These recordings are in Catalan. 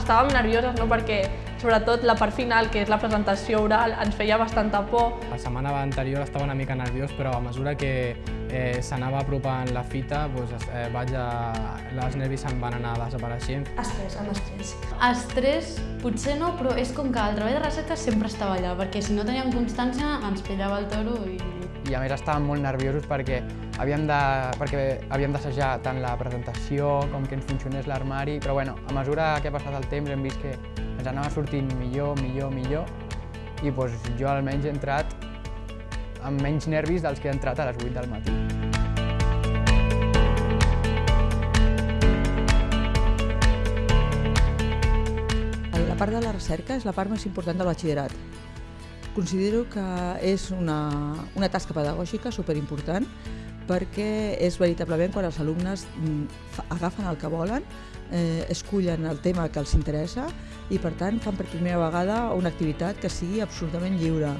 estàvem nervioses, no? perquè sobretot la part final, que és la presentació oral, ens feia bastanta por. La setmana anterior estava una mica nerviós, però a mesura que eh, s'anava apropant la fita, doncs, eh, vaig a... els nervis em van anar desapareixent. Estrès, amb estrès. Estrès, potser no, però és com que el treball de recerca sempre estava allà, perquè si no teníem constància ens pillava el toro i... I a més estàvem molt nerviosos perquè havíem de, perquè havíem d'assajar tant la presentació com que ens funcionés l'armari, però bueno, a mesura que ha passat el temps hem vist que ens anava sortint millor, millor, millor i doncs, jo almenys he entrat amb menys nervis dels que he entrat a les 8 del matí. La part de la recerca és la part més important del batxillerat. Considero que és una, una tasca pedagògica superimportant perquè és veritablement quan els alumnes mm, agafen el que volen, eh, escullen el tema que els interessa i per tant fan per primera vegada una activitat que sigui absolutament lliure.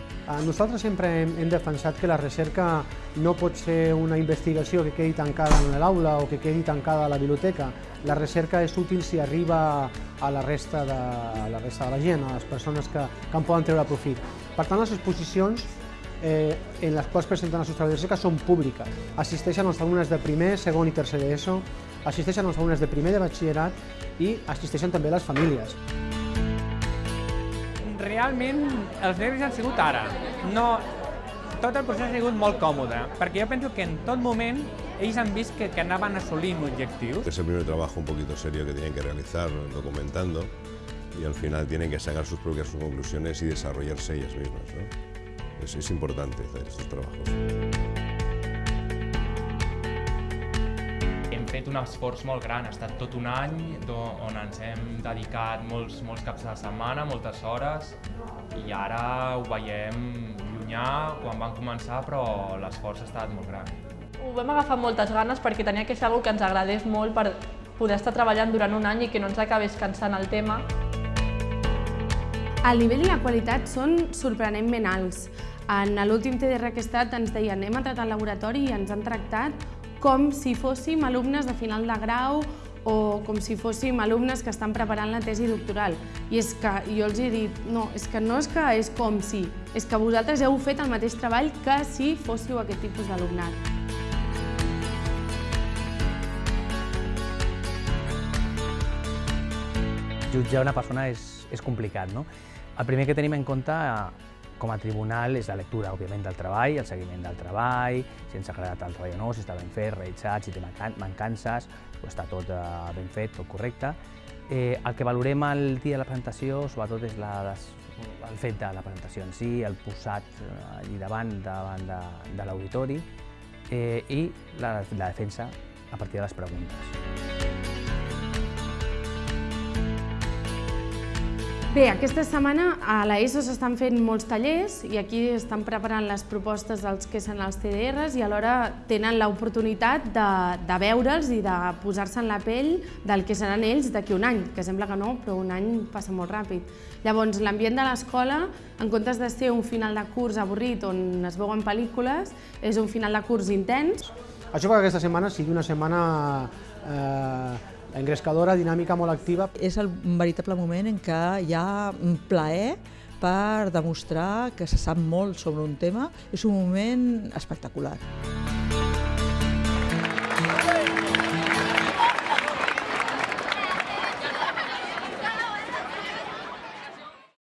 Nosaltres sempre hem, hem defensat que la recerca no pot ser una investigació que quedi tancada en l'aula o que quedi tancada a la biblioteca. La recerca és útil si arriba a la resta de, a la, resta de la gent, a les persones que, que en poden treure profit. Per tant, les exposicions eh, en les quals presenten els seus recerca són públiques. Assisteixen els alumnes de primer, segon i tercer d'ESO, assisteixen els alumnes de primer de batxillerat i assisteixen també les famílies. Realment els nervis han sigut ara. No, tot el procés ha sigut molt còmode, perquè jo penso que en tot moment ells han vist que, que anaven assolint objectius. Es el primer trabajo un poquito serio que tienen que realizar documentando y al final tienen que sacar sus propias conclusiones y desarrollarse ellas mismas. ¿no? Es, es importante hacer estos trabajos. Hem fet un esforç molt gran, ha estat tot un any on ens hem dedicat molts, molts caps de setmana, moltes hores, i ara ho veiem llunyà quan van començar, però l'esforç ha estat molt gran. Ho vam agafar moltes ganes perquè tenia que ser una que ens agradés molt per poder estar treballant durant un any i que no ens acabés cansant el tema. El nivell i la qualitat són sorprenentment alts. En l'últim TDR que he estat ens deien hem entrat al laboratori i ens han tractat com si fóssim alumnes de final de grau o com si fóssim alumnes que estan preparant la tesi doctoral. I és que jo els he dit, no, és que no és que és com si, és que vosaltres heu fet el mateix treball que si fóssiu aquest tipus d'alumnat. Jutjar una persona és, és complicat, no? El primer que tenim en compte com a tribunal és la lectura, òbviament, del treball, el seguiment del treball, si ens ha agradat el treball o no, si està ben fet, realitzat, si té mancances, o està tot eh, ben fet, tot correcte. Eh, el que valorem el dia de la presentació, sobretot, és la, les, el fet de la presentació en si, el posat eh, allí davant, davant de, de l'auditori, eh, i la, la defensa a partir de les preguntes. Bé, aquesta setmana a l'ESO s'estan fent molts tallers i aquí estan preparant les propostes dels que són els TDRs i alhora tenen l'oportunitat de, de veure'ls i de posar-se en la pell del que seran ells d'aquí un any, que sembla que no, però un any passa molt ràpid. Llavors, l'ambient de l'escola, en comptes de ser un final de curs avorrit on es veuen pel·lícules, és un final de curs intens. Això fa que aquesta setmana sigui una setmana eh, engrescadora, dinàmica, molt activa. És el veritable moment en què hi ha plaer per demostrar que se sap molt sobre un tema. És un moment espectacular.